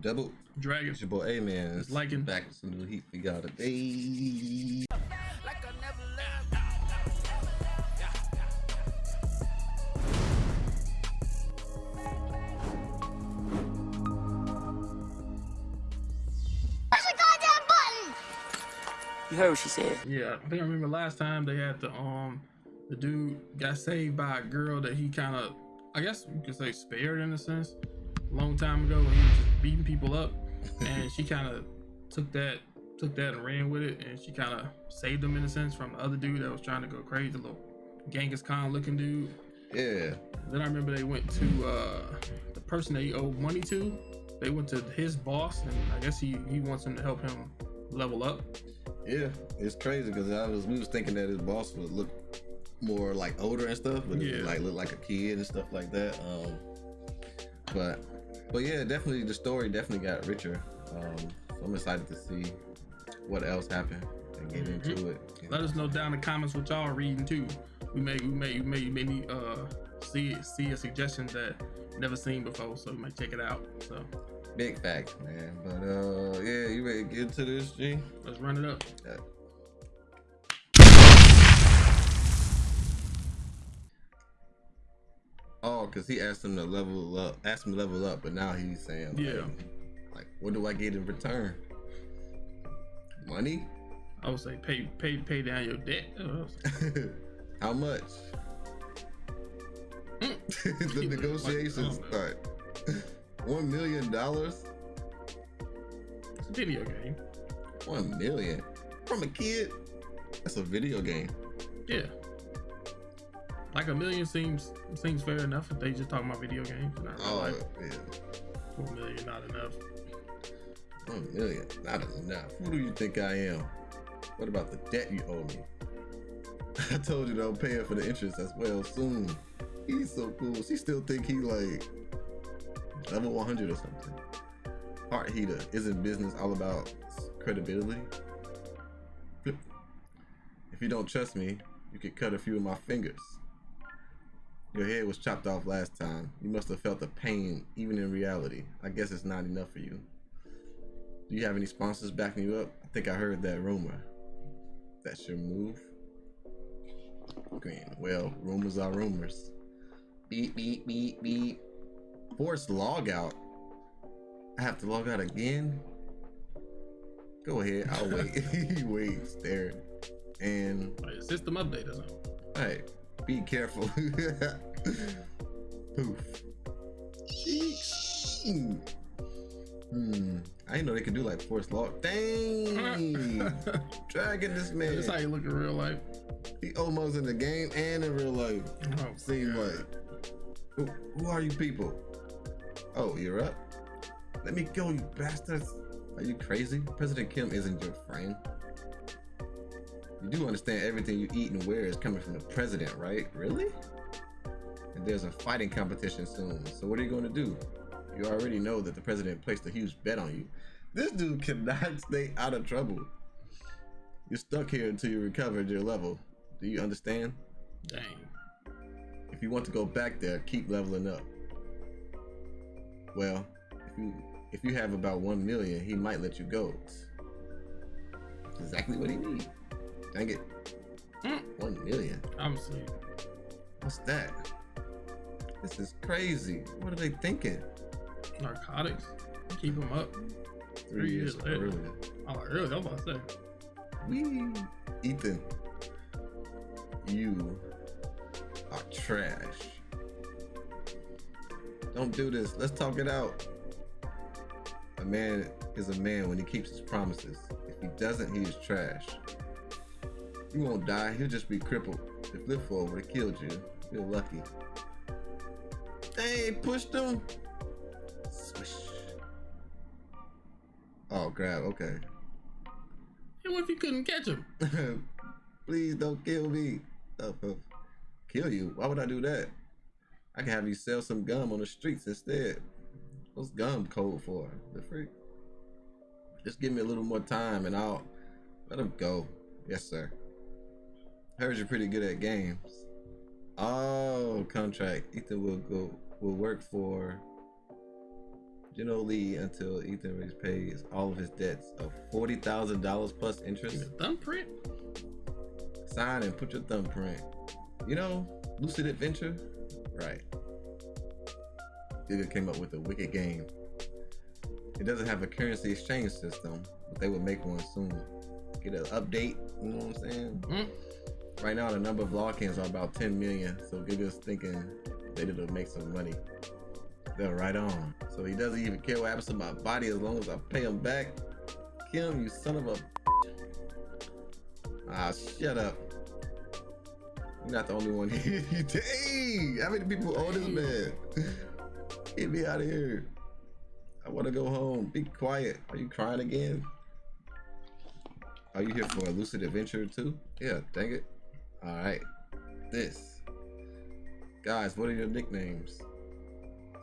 double Dragon. It's your boy A Man. It's liking. back with some new heat we got today. Push the goddamn button! You heard what she said. Yeah, I think I remember last time they had the um the dude got saved by a girl that he kind of I guess you could say spared in a sense a long time ago when he was just beating people up and she kind of took that took that and ran with it and she kind of saved him in a sense from the other dude that was trying to go crazy the little Genghis Khan looking dude Yeah. then I remember they went to uh the person they owed money to they went to his boss and I guess he he wants him to help him level up Yeah. It's crazy because I was we was thinking that his boss would look more like older and stuff, but Yeah. like look like a kid and stuff like that. Um but but yeah, definitely the story definitely got richer. Um so I'm excited to see what else happened and get Mhm. into it. Let us know down in the comments what y'all reading too. We may we may we may need uh see see a suggestion that never seen before, so we might check it out. So Big facts, man. But uh yeah, you ready to get into this, G? let's run it up. Yeah. Oh, cause he asked him to level up, asked him to level up, but now he's saying, like, Yeah. like, what do I get in return? Money? I would say pay pay pay down your debt. How much? Mm. the negotiations Like, start. One million dollars? it's a video game. One million from a kid? That's a video game. Yeah. Like a million seems seems fair enough if they just talking about video games. Not Oh, life. yeah. Four million not enough. One million, not enough. Who do you think I am? What about the debt you owe me? I told you that I'm paying for the interest as well soon. He's so cool. She still think he like level 100 or something. Heart heater isn't business all about credibility. If you don't trust me, you could cut a few of my fingers. Your head was chopped off last time. You must have felt the pain even in reality. I guess it's not enough for you. Do you have any sponsors backing you up? I think I heard that rumor. That's your move? Green. Well, rumors are rumors. Beep, beep, beep, beep. Force log out. I have to log out again? Go ahead, I'll wait. he waits there. And Like system update or something. hey, be careful. Poof. Hmm. I didn't know they could do like force log. Dang. Dragging this man. That's how you look in real life. He almost in the game and in real life. Oh, Seem God. like. Who, who are you people? Oh, you're up? Let me go, you bastards. Are you crazy? President Kim isn't your friend. You do understand everything you eat and wear is coming from the president, right? Really? And there's a fighting competition soon. So what are you going to do? You already know that the president placed a huge bet on you. This dude cannot stay out of trouble. You're stuck here until you recovered your level. Do you understand? Dang. If you want to go back there, keep leveling up. Well, if you if you have about one million, he might let you go. That's exactly what he needs. Dang it. Mm. One million. asleep. What's that? This is crazy. What are they thinking? Narcotics. Keep them up. Three years later. earlier. Oh, really? I'm about to say. Wee. Ethan. You are trash. Don't do this. Let's talk it out. A man is a man when he keeps his promises. If he doesn't, he is trash. You won't die, he'll just be crippled. If Flip would have killed you, you're lucky. Hey, pushed him. Swish. Oh, grab, okay. And what if you couldn't catch him? Please don't kill me. Oh, oh. Kill you? Why would I do that? I can have you sell some gum on the streets instead. What's gum code for? The freak? Just give me a little more time and I'll let him go. Yes, sir. Heard you're pretty good at games. Oh, contract. Ethan will go will work for Gino Lee until Ethan pays all of his debts of forty thousand dollars plus interest. thumbprint. Sign and put your thumbprint. You know, Lucid Adventure, right? Giga came up with a wicked game. It doesn't have a currency exchange system, but they will make one soon. Get an update, you know what I'm saying? Mm. Right now, the number of logins are about 10 million, so Giga's thinking that it'll make some money. They're right on. So he doesn't even care what happens to my body as long as I pay him back. Kim, you son of a. Ah, shut up. You're not the only one here. Dang! How many people owe this man? Get me out of here. I want to go home. Be quiet. Are you crying again? Are you here for a lucid adventure too? Yeah, dang it. Alright. This. Guys, what are your nicknames?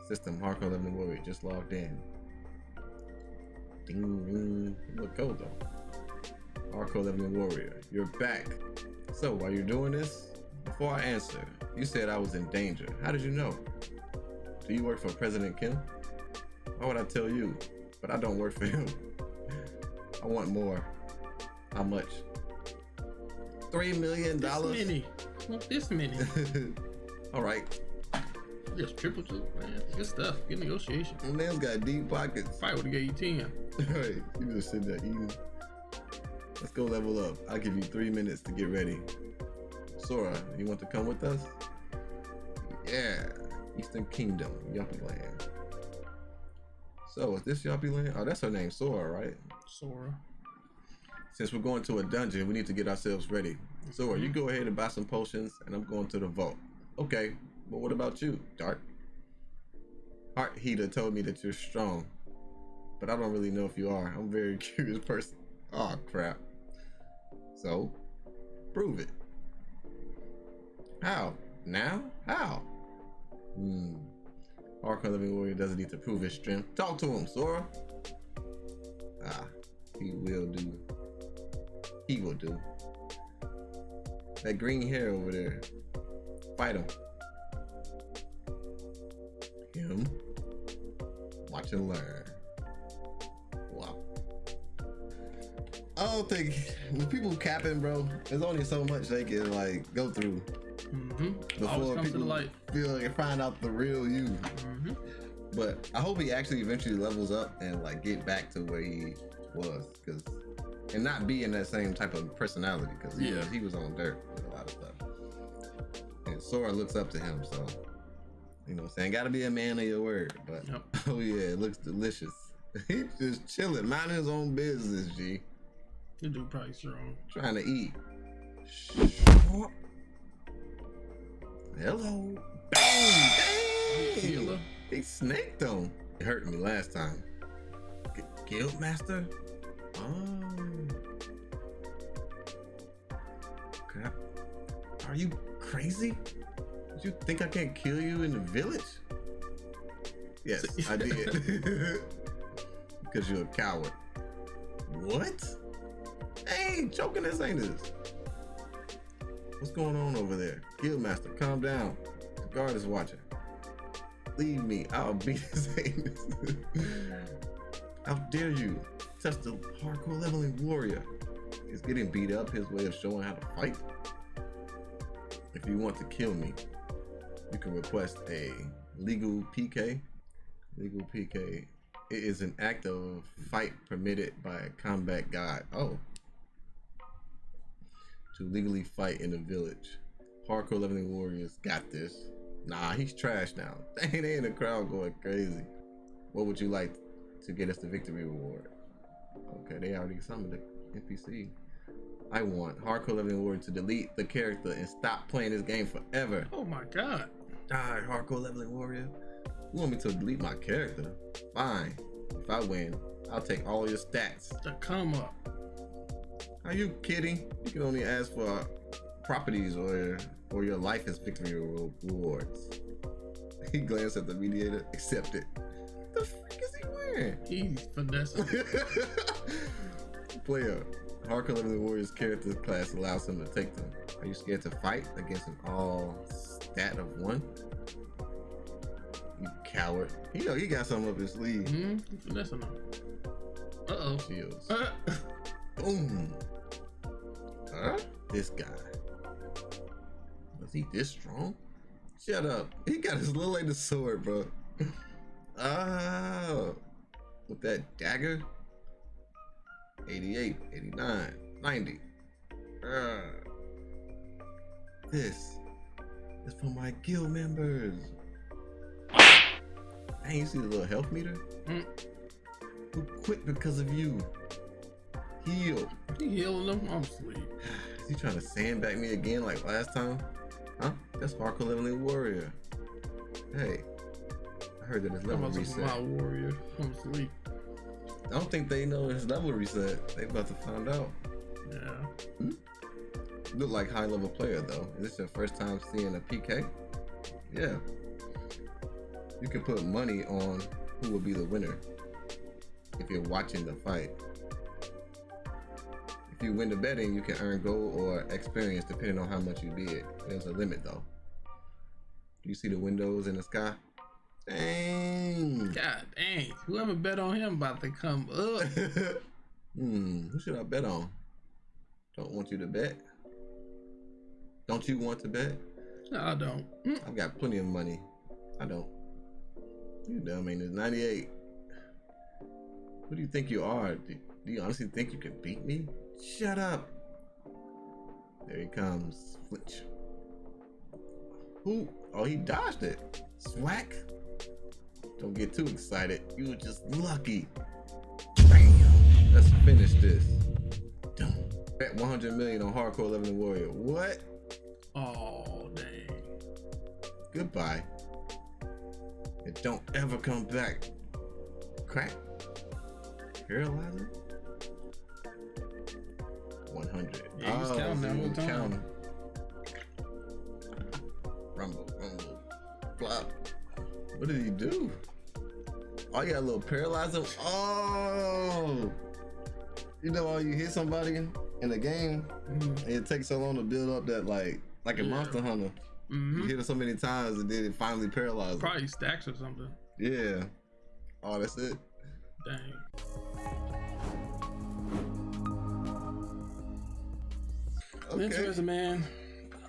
System Hardcore Leveling Warrior just logged in. Ding ding. You look cold though. Hardcore Leveling Warrior, you're back. So while you're doing this, before I answer, you said I was in danger. How did you know? Do you work for President Kim? Why would I tell you? But I don't work for him. I want more. How much? Three million This dollars. many. Well, this many. All right. Just triple two, man. Good stuff. Good negotiation. Man's got deep pockets. Probably would have gave you ten. Right, you just there eating. Let's go level up. I'll give you three minutes to get ready. Sora, you want to come with us? Yeah, Eastern Kingdom, Yuppie Land. So, is this Yuppie Land? Oh, that's her name, Sora, right? Sora. Since we're going to a dungeon, we need to get ourselves ready. Sora, you go ahead and buy some potions, and I'm going to the vault. Okay, but what about you, Dark? Heart Heater told me that you're strong, but I don't really know if you are. I'm a very curious person. Oh crap. So, prove it. How? Now? How? Hmm. Hardcore Leveling Warrior doesn't need to prove his strength. Talk to him, Sora. Ah, he will do. He will do. That green hair over there. Fight him. Him. Watch and learn. Wow. I don't think when people capping, bro, there's only so much they can like go through Mm-hmm. Before comes to people feel like find out the real you. Mm-hmm. But I hope he actually eventually levels up and like get back to where he was, because and not be in that same type of personality, because he, Yeah. was, he was on dirt with a lot of stuff. And Sora looks up to him, so you know, what I'm saying got to be a man of your word. But Yep. oh yeah, it looks delicious. He's just chilling, minding his own business. G, The dude probably strong. trying to eat. Hello. Bang! Dang! Healer. He snaked him. It hurt me last time. G- Guild Master? Oh. Crap. Are you crazy? Did you think I can't kill you in the village? Yes, I did. because you're a coward. What? Hey, choking this ain't this. What's going on over there? Guildmaster, calm down. The guard is watching. Leave me. I'll beat his anus. How dare you touch the hardcore leveling warrior? He's getting beat up, his way of showing how to fight. If you want to kill me, you can request a legal PK. Legal PK. It is an act of fight permitted by a combat god. Oh. To legally fight in the village. Hardcore leveling warriors got this. Nah, he's trash now. Dang, they in the crowd going crazy. What would you like to get us the victory reward? Okay, they already summoned the NPC. I want Hardcore Leveling Warrior to delete the character and stop playing this game forever. Oh my god. Die, Hardcore Leveling Warrior. You want me to delete my character? Fine. If I win, I'll take all your stats. The come up. Are you kidding? You can only ask for properties or or your life as victory re- rewards. He glanced at the mediator. Accept it. The freak He's finessing. Player. Hardcore Leveling Warriors character class allows him to take them. Are you scared to fight against an all stat of one? You coward. You know he got something up his sleeve. Mm-hmm. Finessing them. Uh oh. Shields. Uh, Boom. Huh? This guy. Was he this strong? Shut up. He got his little lady sword, bro. Oh. With that dagger? 88, 89, 90. Uh, this is for my guild members. Dang, you see the little health meter? Mm. Who quit because of you? Heal. he healing them. I'm asleep. Is he trying to sandbag me again like last time? Huh? That's Hardcore Leveling Warrior. Hey, heard that his level reset. my warrior. I'm asleep. I don't think they know his level reset. They about to find out. Yeah. Hmm? Look like high level player though. Is this your first time seeing a PK? Yeah. You can put money on who will be the winner if you're watching the fight. If you win the betting, you can earn gold or experience depending on how much you bid. There's a limit though. Do you see the windows in the sky? Dang. God dang. Whoever bet on him about to come up. hmm, who should I bet on? Don't want you to bet. Don't you want to bet? No, I don't. Mm. I've got plenty of money. I don't. You dumb ain't it? 98. Who do you think you are? Do, do you honestly think you can beat me? Shut up. There he comes. Flinch. Who? Oh, he dodged it. Swack. Don't get too excited. You were just lucky. Bam. Let's finish this. Dum. Bet 100 million on Hardcore Leveling Warrior. What? Oh dang. Goodbye. And don't ever come back. Crack. Paralyzer. 100. Yeah, he was oh, counting that whole time. counting. Rumble, rumble, flop. What did he do? You got a little paralyzer. Oh, you know, how you hit somebody in the game, Mm. and it takes so long to build up that like, like a Yeah. Monster Hunter. You hmm hit it so many times and then it finally paralyzes. Probably stacks or something. Yeah. Oh, that's it. Dang. Okay. Interesting, man.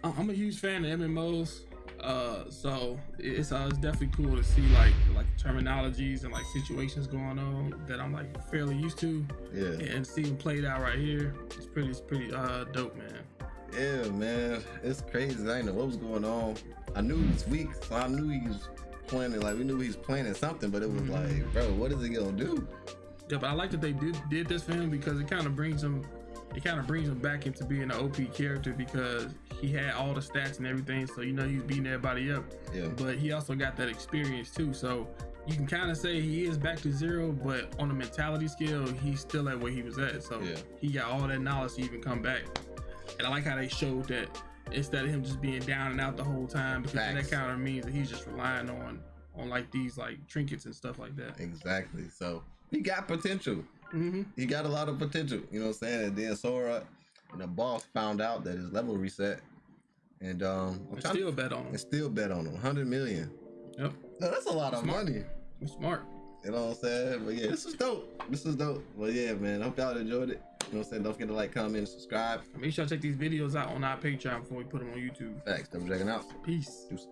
I- I'm a huge fan of MMOs. Uh, so it's uh, it's definitely cool to see like terminologies and like situations going on that I'm like fairly used to, Yeah. and seeing played out right here. It's pretty it's pretty uh dope, man. Yeah, man. It's crazy. I didn't know what was going on. I knew he was weak, so I knew he was planning. Like we knew he was planning something, but it was Mhm. like, bro, what is he gonna do? Yeah, but I like that they did did this for him because it kind of brings him, it kind of brings him back into being an OP character because he had all the stats and everything, so you know he was beating everybody up. Yeah. But he also got that experience too, so you can kind of say he is back to zero, but on a mentality scale, he's still at where he was at. So Yeah. he got all that knowledge to even come back. And I like how they showed that instead of him just being down and out the whole time, because that kind of means that he's just relying on on like these like trinkets and stuff like that. Exactly. So he got potential. hmm He got a lot of potential. You know what I'm saying? And then Sora and the boss found out that his level reset. And um I'm still bet on him. and still bet on him. 100 million. Yep. No, that's a lot of Smart. money. He's smart. You know what I'm saying? But yeah, this is dope. This is dope. Well, yeah, man. Hope y'all enjoyed it. You know what I'm saying? Don't forget to like, comment, and subscribe. Make sure to check these videos out on our Patreon before we put them on YouTube. Facts. Double checking out. Peace. Deuces.